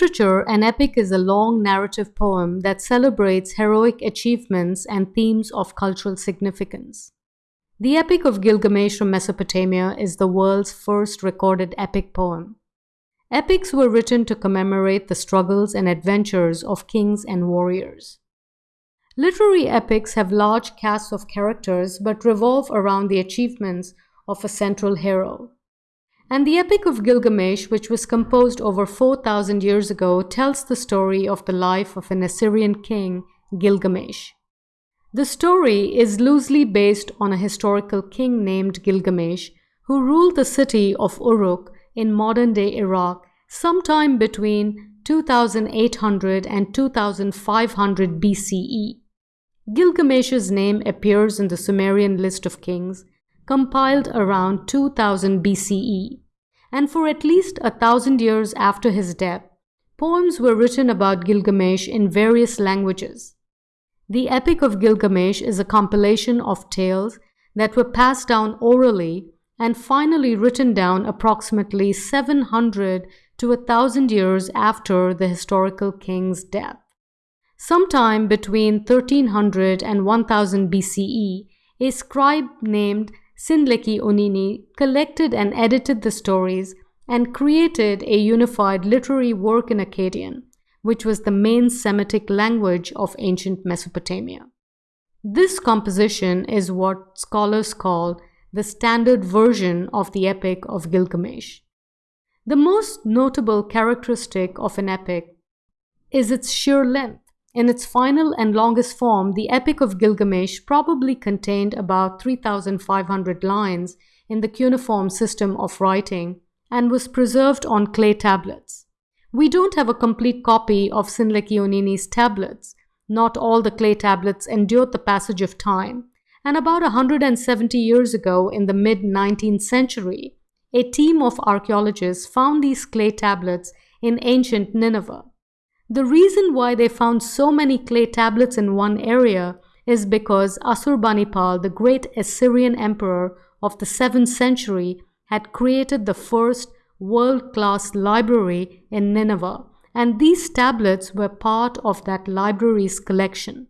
Literature, an epic is a long narrative poem that celebrates heroic achievements and themes of cultural significance. The Epic of Gilgamesh from Mesopotamia is the world's first recorded epic poem. Epics were written to commemorate the struggles and adventures of kings and warriors. Literary epics have large casts of characters but revolve around the achievements of a central hero. And the Epic of Gilgamesh, which was composed over 4,000 years ago, tells the story of the life of an Assyrian king, Gilgamesh. The story is loosely based on a historical king named Gilgamesh, who ruled the city of Uruk in modern-day Iraq sometime between 2800 and 2500 BCE. Gilgamesh's name appears in the Sumerian list of kings, compiled around 2000 BCE, and for at least a thousand years after his death, poems were written about Gilgamesh in various languages. The Epic of Gilgamesh is a compilation of tales that were passed down orally and finally written down approximately 700 to 1000 years after the historical king's death. Sometime between 1300 and 1000 BCE, a scribe named Sin-leqi-unninni collected and edited the stories and created a unified literary work in Akkadian, which was the main Semitic language of ancient Mesopotamia. This composition is what scholars call the standard version of the Epic of Gilgamesh. The most notable characteristic of an epic is its sheer length. In its final and longest form, the Epic of Gilgamesh probably contained about 3,500 lines in the cuneiform system of writing and was preserved on clay tablets. We don't have a complete copy of Sin-leqi-unninni's tablets. Not all the clay tablets endured the passage of time, and about 170 years ago in the mid-19th century, a team of archaeologists found these clay tablets in ancient Nineveh. The reason why they found so many clay tablets in one area is because Assurbanipal, the great Assyrian emperor of the 7th century, had created the first world-class library in Nineveh, and these tablets were part of that library's collection.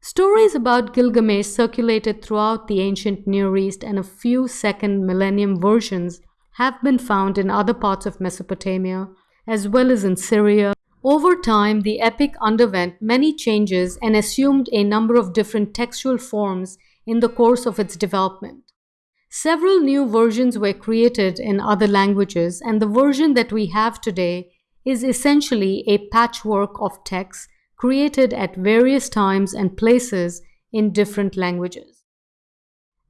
Stories about Gilgamesh circulated throughout the ancient Near East and a few second millennium versions have been found in other parts of Mesopotamia, as well as in Syria, over time, the epic underwent many changes and assumed a number of different textual forms in the course of its development. Several new versions were created in other languages, and the version that we have today is essentially a patchwork of texts created at various times and places in different languages.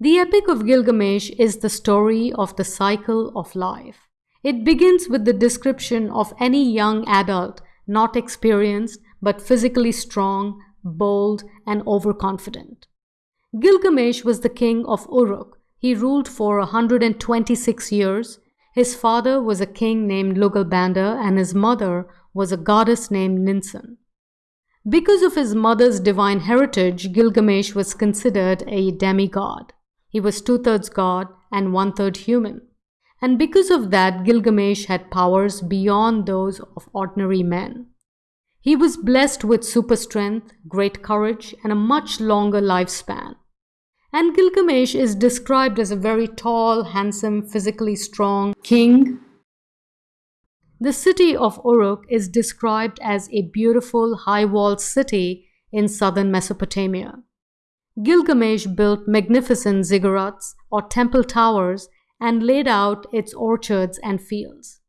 The Epic of Gilgamesh is the story of the cycle of life. It begins with the description of any young adult not experienced, but physically strong, bold, and overconfident. Gilgamesh was the king of Uruk. He ruled for 126 years. His father was a king named Lugalbanda, and his mother was a goddess named Ninsun. Because of his mother's divine heritage, Gilgamesh was considered a demigod. He was two-thirds god and one-third human and because of that, Gilgamesh had powers beyond those of ordinary men. He was blessed with super strength, great courage, and a much longer lifespan. And Gilgamesh is described as a very tall, handsome, physically strong king. The city of Uruk is described as a beautiful, high-walled city in southern Mesopotamia. Gilgamesh built magnificent ziggurats or temple towers and laid out its orchards and fields.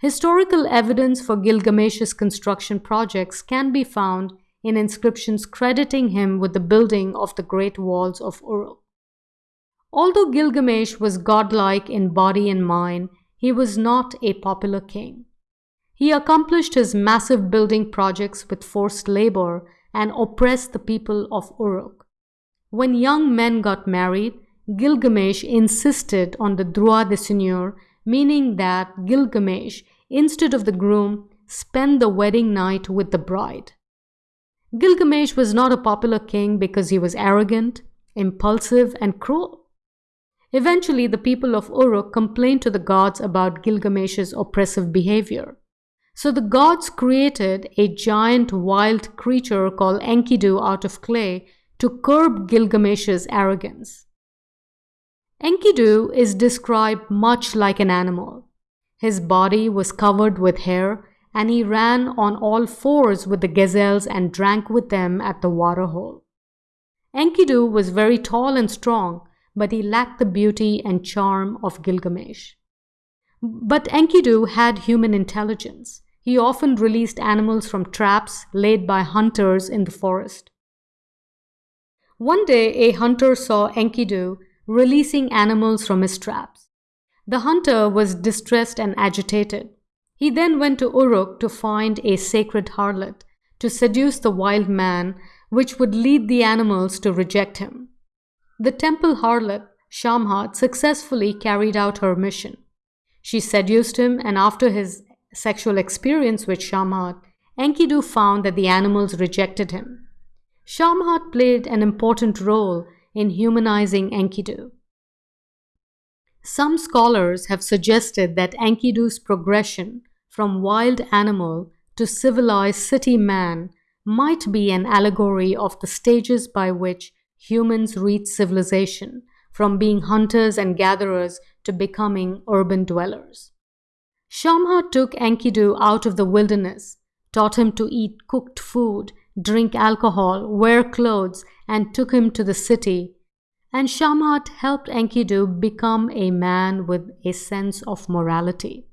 Historical evidence for Gilgamesh's construction projects can be found in inscriptions crediting him with the building of the Great Walls of Uruk. Although Gilgamesh was godlike in body and mind, he was not a popular king. He accomplished his massive building projects with forced labor and oppressed the people of Uruk. When young men got married, Gilgamesh insisted on the droit de seigneur, meaning that Gilgamesh, instead of the groom, spent the wedding night with the bride. Gilgamesh was not a popular king because he was arrogant, impulsive, and cruel. Eventually, the people of Uruk complained to the gods about Gilgamesh's oppressive behavior. So the gods created a giant wild creature called Enkidu out of clay to curb Gilgamesh's arrogance. Enkidu is described much like an animal. His body was covered with hair and he ran on all fours with the gazelles and drank with them at the waterhole. Enkidu was very tall and strong, but he lacked the beauty and charm of Gilgamesh. But Enkidu had human intelligence. He often released animals from traps laid by hunters in the forest. One day, a hunter saw Enkidu releasing animals from his traps. The hunter was distressed and agitated. He then went to Uruk to find a sacred harlot to seduce the wild man, which would lead the animals to reject him. The temple harlot, Shamhat, successfully carried out her mission. She seduced him, and after his sexual experience with Shamhat, Enkidu found that the animals rejected him. Shamhat played an important role in humanizing Enkidu. Some scholars have suggested that Enkidu's progression from wild animal to civilized city man might be an allegory of the stages by which humans reach civilization, from being hunters and gatherers to becoming urban dwellers. Shamhat took Enkidu out of the wilderness, taught him to eat cooked food, drink alcohol, wear clothes, and took him to the city. And Shamhat helped Enkidu become a man with a sense of morality.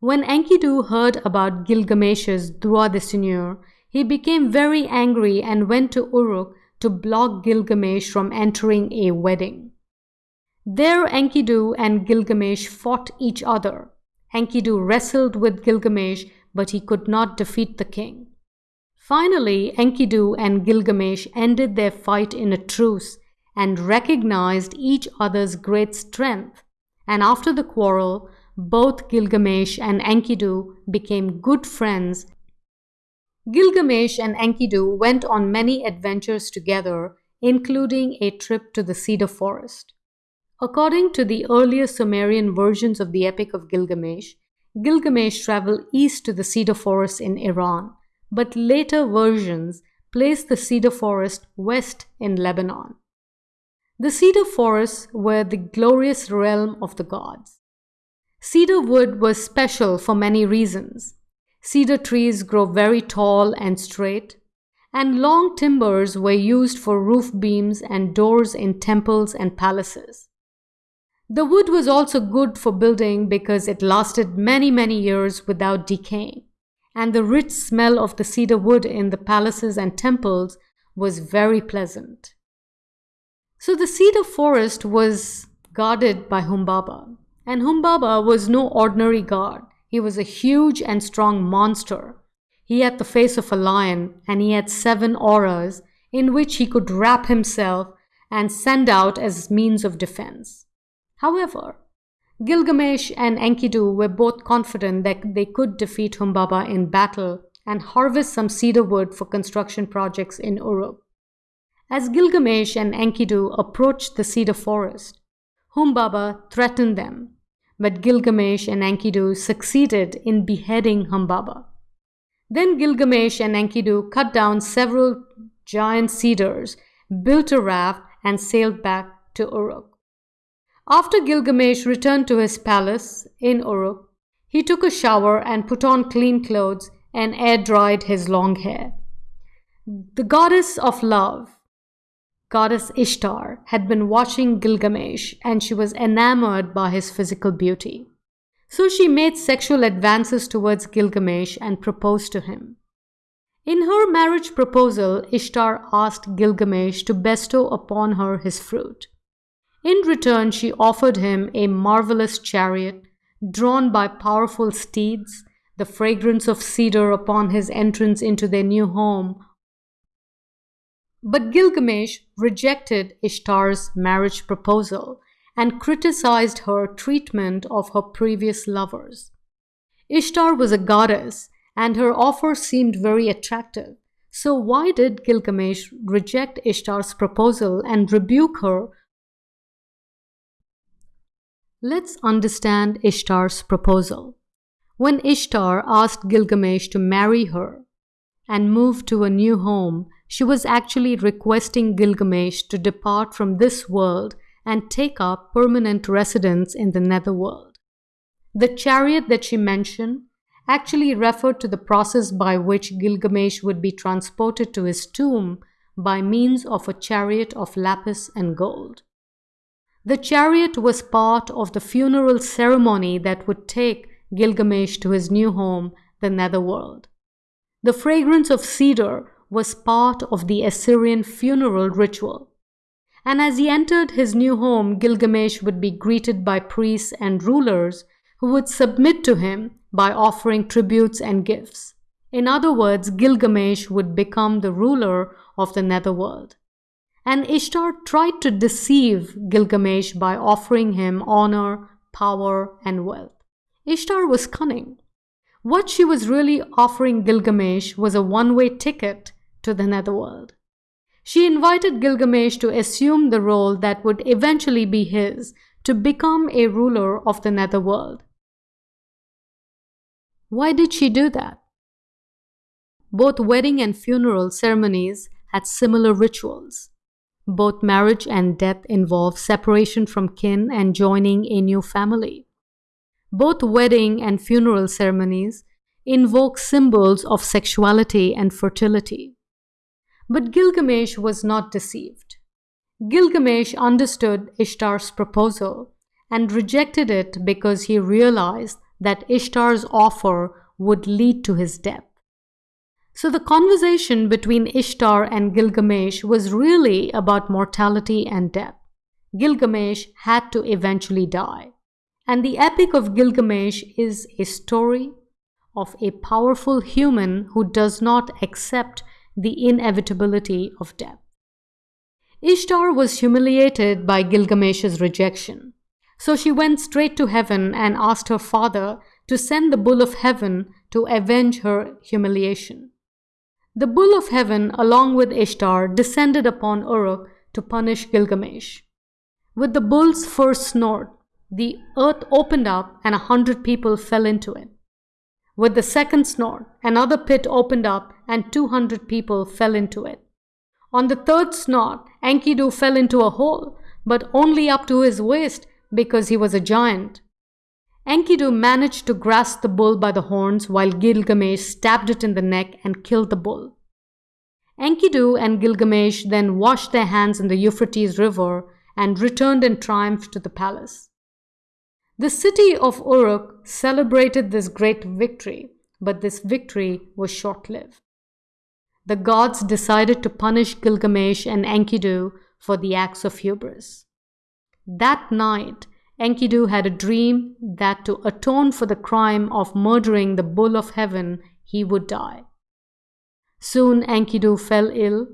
When Enkidu heard about Gilgamesh's droit de seigneur, he became very angry and went to Uruk to block Gilgamesh from entering a wedding. There Enkidu and Gilgamesh fought each other. Enkidu wrestled with Gilgamesh, but he could not defeat the king. Finally, Enkidu and Gilgamesh ended their fight in a truce and recognized each other's great strength. And after the quarrel, both Gilgamesh and Enkidu became good friends. Gilgamesh and Enkidu went on many adventures together, including a trip to the cedar forest. According to the earlier Sumerian versions of the Epic of Gilgamesh, Gilgamesh traveled east to the cedar forest in Iran, but later versions place the cedar forest west in Lebanon. The cedar forests were the glorious realm of the gods. Cedar wood was special for many reasons. Cedar trees grow very tall and straight, and long timbers were used for roof beams and doors in temples and palaces. The wood was also good for building because it lasted many, many years without decaying, and the rich smell of the cedar wood in the palaces and temples was very pleasant. So the cedar forest was guarded by Humbaba, and Humbaba was no ordinary god. He was a huge and strong monster. He had the face of a lion, and he had seven auras in which he could wrap himself and send out as means of defense. However, Gilgamesh and Enkidu were both confident that they could defeat Humbaba in battle and harvest some cedar wood for construction projects in Uruk. As Gilgamesh and Enkidu approached the cedar forest, Humbaba threatened them but Gilgamesh and Enkidu succeeded in beheading Humbaba. Then Gilgamesh and Enkidu cut down several giant cedars, built a raft, and sailed back to Uruk. After Gilgamesh returned to his palace in Uruk, he took a shower and put on clean clothes and air dried his long hair. The goddess of love, goddess Ishtar had been watching Gilgamesh and she was enamored by his physical beauty. So she made sexual advances towards Gilgamesh and proposed to him. In her marriage proposal, Ishtar asked Gilgamesh to bestow upon her his fruit. In return, she offered him a marvelous chariot drawn by powerful steeds, the fragrance of cedar upon his entrance into their new home but Gilgamesh rejected Ishtar's marriage proposal and criticized her treatment of her previous lovers. Ishtar was a goddess and her offer seemed very attractive. So, why did Gilgamesh reject Ishtar's proposal and rebuke her? Let's understand Ishtar's proposal. When Ishtar asked Gilgamesh to marry her and move to a new home, she was actually requesting Gilgamesh to depart from this world and take up permanent residence in the netherworld. The chariot that she mentioned actually referred to the process by which Gilgamesh would be transported to his tomb by means of a chariot of lapis and gold. The chariot was part of the funeral ceremony that would take Gilgamesh to his new home, the netherworld. The fragrance of cedar was part of the Assyrian funeral ritual. And as he entered his new home, Gilgamesh would be greeted by priests and rulers who would submit to him by offering tributes and gifts. In other words, Gilgamesh would become the ruler of the netherworld. And Ishtar tried to deceive Gilgamesh by offering him honor, power, and wealth. Ishtar was cunning. What she was really offering Gilgamesh was a one way ticket to the netherworld. She invited Gilgamesh to assume the role that would eventually be his to become a ruler of the netherworld. Why did she do that? Both wedding and funeral ceremonies had similar rituals. Both marriage and death involve separation from kin and joining a new family. Both wedding and funeral ceremonies invoke symbols of sexuality and fertility. But Gilgamesh was not deceived. Gilgamesh understood Ishtar's proposal and rejected it because he realized that Ishtar's offer would lead to his death. So the conversation between Ishtar and Gilgamesh was really about mortality and death. Gilgamesh had to eventually die. And the Epic of Gilgamesh is a story of a powerful human who does not accept the inevitability of death. Ishtar was humiliated by Gilgamesh's rejection. So she went straight to heaven and asked her father to send the bull of heaven to avenge her humiliation. The bull of heaven, along with Ishtar, descended upon Uruk to punish Gilgamesh. With the bull's first snort, the earth opened up and a hundred people fell into it. With the second snort, another pit opened up and 200 people fell into it. On the third snort, Enkidu fell into a hole, but only up to his waist because he was a giant. Enkidu managed to grasp the bull by the horns while Gilgamesh stabbed it in the neck and killed the bull. Enkidu and Gilgamesh then washed their hands in the Euphrates River and returned in triumph to the palace. The city of Uruk celebrated this great victory, but this victory was short lived. The gods decided to punish Gilgamesh and Enkidu for the acts of hubris. That night, Enkidu had a dream that to atone for the crime of murdering the bull of heaven, he would die. Soon Enkidu fell ill,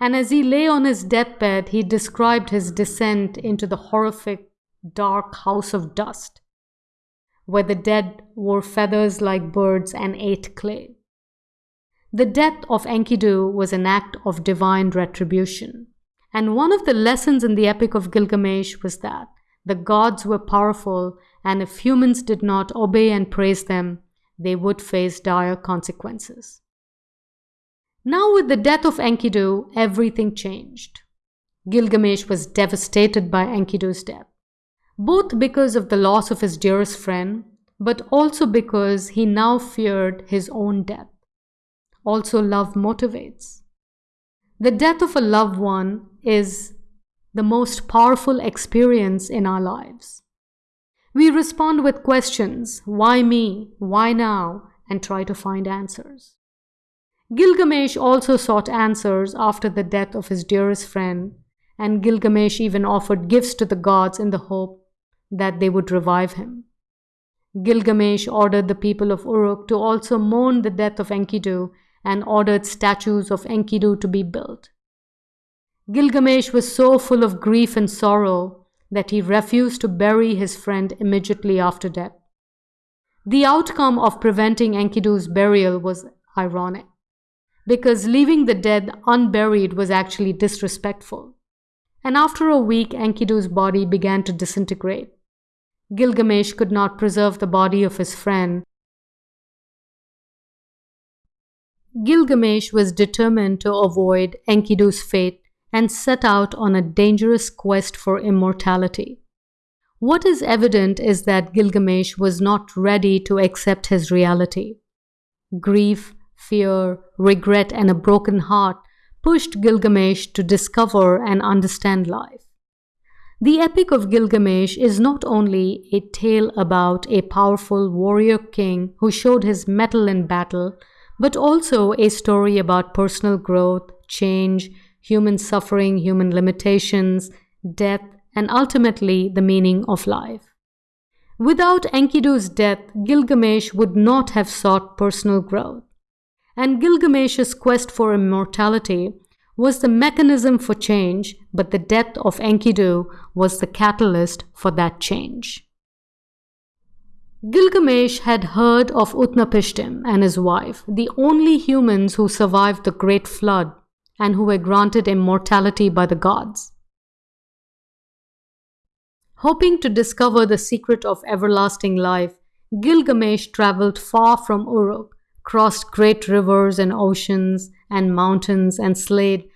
and as he lay on his deathbed, he described his descent into the horrific, dark house of dust, where the dead wore feathers like birds and ate clay. The death of Enkidu was an act of divine retribution. And one of the lessons in the Epic of Gilgamesh was that the gods were powerful, and if humans did not obey and praise them, they would face dire consequences. Now, with the death of Enkidu, everything changed. Gilgamesh was devastated by Enkidu's death, both because of the loss of his dearest friend, but also because he now feared his own death. Also, love motivates. The death of a loved one is the most powerful experience in our lives. We respond with questions why me? Why now? and try to find answers. Gilgamesh also sought answers after the death of his dearest friend, and Gilgamesh even offered gifts to the gods in the hope that they would revive him. Gilgamesh ordered the people of Uruk to also mourn the death of Enkidu and ordered statues of Enkidu to be built. Gilgamesh was so full of grief and sorrow that he refused to bury his friend immediately after death. The outcome of preventing Enkidu's burial was ironic, because leaving the dead unburied was actually disrespectful. And after a week, Enkidu's body began to disintegrate. Gilgamesh could not preserve the body of his friend Gilgamesh was determined to avoid Enkidu's fate and set out on a dangerous quest for immortality. What is evident is that Gilgamesh was not ready to accept his reality. Grief, fear, regret, and a broken heart pushed Gilgamesh to discover and understand life. The Epic of Gilgamesh is not only a tale about a powerful warrior king who showed his mettle in battle, but also a story about personal growth, change, human suffering, human limitations, death, and ultimately the meaning of life. Without Enkidu's death, Gilgamesh would not have sought personal growth. And Gilgamesh's quest for immortality was the mechanism for change, but the death of Enkidu was the catalyst for that change. Gilgamesh had heard of Utnapishtim and his wife, the only humans who survived the Great Flood and who were granted immortality by the gods. Hoping to discover the secret of everlasting life, Gilgamesh traveled far from Uruk crossed great rivers and oceans and mountains and slayed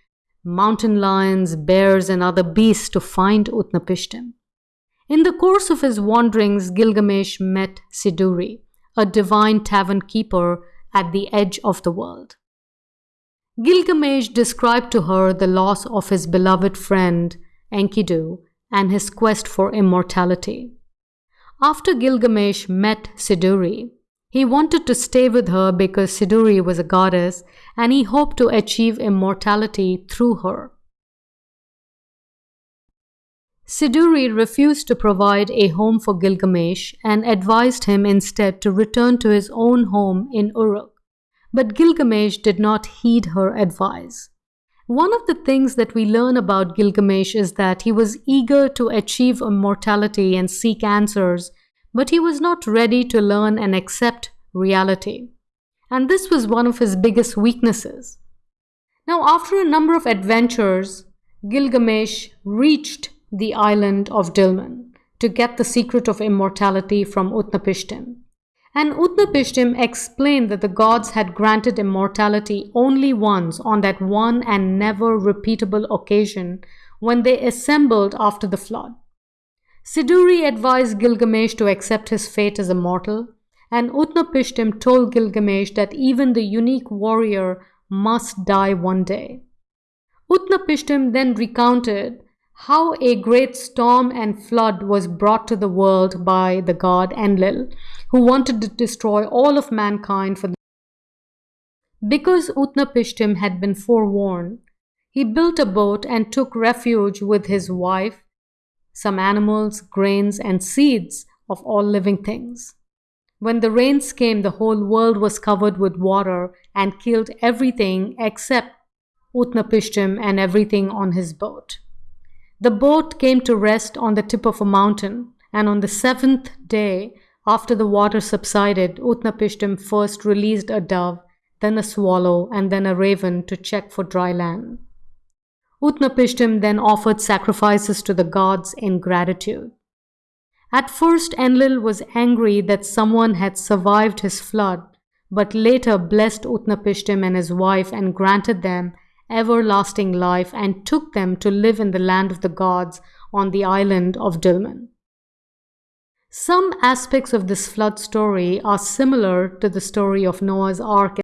mountain lions, bears, and other beasts to find Utnapishtim. In the course of his wanderings, Gilgamesh met Siduri, a divine tavern keeper at the edge of the world. Gilgamesh described to her the loss of his beloved friend Enkidu and his quest for immortality. After Gilgamesh met Siduri, he wanted to stay with her because Siduri was a goddess and he hoped to achieve immortality through her. Siduri refused to provide a home for Gilgamesh and advised him instead to return to his own home in Uruk. But Gilgamesh did not heed her advice. One of the things that we learn about Gilgamesh is that he was eager to achieve immortality and seek answers but he was not ready to learn and accept reality. And this was one of his biggest weaknesses. Now, after a number of adventures, Gilgamesh reached the island of Dilmun to get the secret of immortality from Utnapishtim. And Utnapishtim explained that the gods had granted immortality only once on that one and never repeatable occasion when they assembled after the flood. Siduri advised Gilgamesh to accept his fate as a mortal, and Utnapishtim told Gilgamesh that even the unique warrior must die one day. Utnapishtim then recounted how a great storm and flood was brought to the world by the god Enlil, who wanted to destroy all of mankind for the because Utnapishtim had been forewarned, he built a boat and took refuge with his wife some animals, grains, and seeds of all living things. When the rains came, the whole world was covered with water and killed everything except Utnapishtim and everything on his boat. The boat came to rest on the tip of a mountain, and on the seventh day, after the water subsided, Utnapishtim first released a dove, then a swallow, and then a raven to check for dry land. Utnapishtim then offered sacrifices to the gods in gratitude. At first, Enlil was angry that someone had survived his flood, but later blessed Utnapishtim and his wife and granted them everlasting life and took them to live in the land of the gods on the island of Dilmun. Some aspects of this flood story are similar to the story of Noah's Ark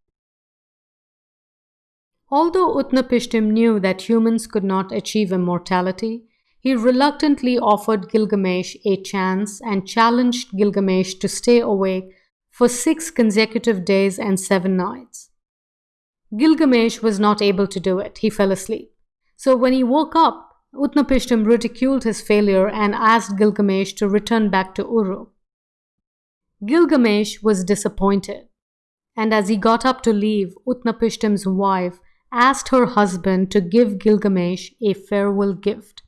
Although Utnapishtim knew that humans could not achieve immortality, he reluctantly offered Gilgamesh a chance and challenged Gilgamesh to stay awake for six consecutive days and seven nights. Gilgamesh was not able to do it. He fell asleep. So when he woke up, Utnapishtim ridiculed his failure and asked Gilgamesh to return back to Uru. Gilgamesh was disappointed, and as he got up to leave, Utnapishtim's wife asked her husband to give Gilgamesh a farewell gift.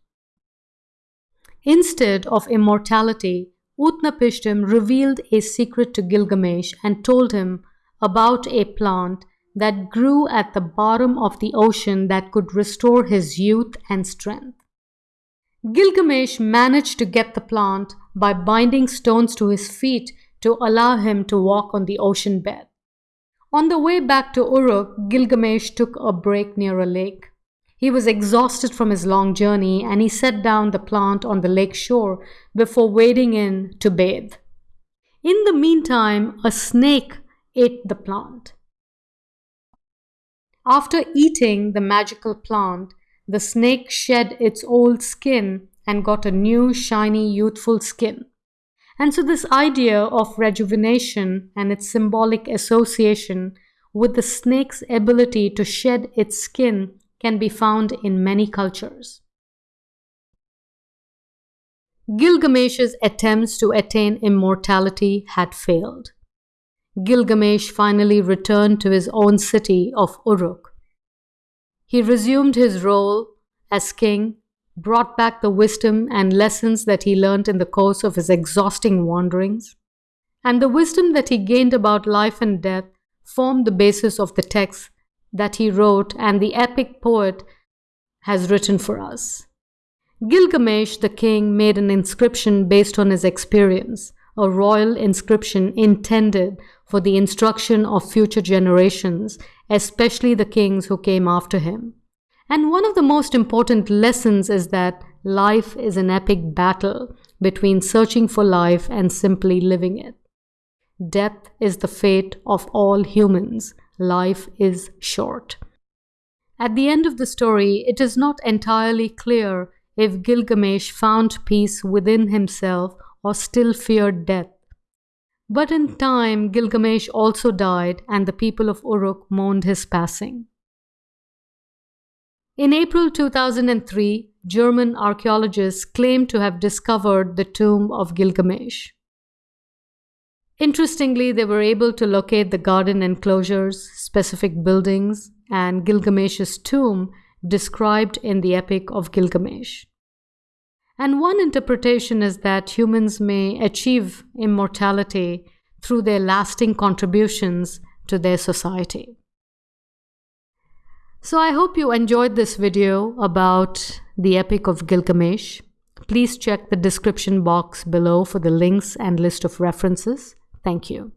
Instead of immortality, Utnapishtim revealed a secret to Gilgamesh and told him about a plant that grew at the bottom of the ocean that could restore his youth and strength. Gilgamesh managed to get the plant by binding stones to his feet to allow him to walk on the ocean bed. On the way back to Uruk, Gilgamesh took a break near a lake. He was exhausted from his long journey and he set down the plant on the lake shore before wading in to bathe. In the meantime, a snake ate the plant. After eating the magical plant, the snake shed its old skin and got a new, shiny, youthful skin. And so, this idea of rejuvenation and its symbolic association with the snake's ability to shed its skin can be found in many cultures. Gilgamesh's attempts to attain immortality had failed. Gilgamesh finally returned to his own city of Uruk. He resumed his role as king, brought back the wisdom and lessons that he learned in the course of his exhausting wanderings, and the wisdom that he gained about life and death formed the basis of the texts that he wrote and the epic poet has written for us. Gilgamesh the king made an inscription based on his experience, a royal inscription intended for the instruction of future generations, especially the kings who came after him. And one of the most important lessons is that life is an epic battle between searching for life and simply living it. Death is the fate of all humans, life is short. At the end of the story, it is not entirely clear if Gilgamesh found peace within himself or still feared death. But in time, Gilgamesh also died, and the people of Uruk mourned his passing. In April 2003, German archaeologists claimed to have discovered the tomb of Gilgamesh. Interestingly, they were able to locate the garden enclosures, specific buildings, and Gilgamesh's tomb described in the Epic of Gilgamesh. And one interpretation is that humans may achieve immortality through their lasting contributions to their society. So I hope you enjoyed this video about the Epic of Gilgamesh. Please check the description box below for the links and list of references. Thank you.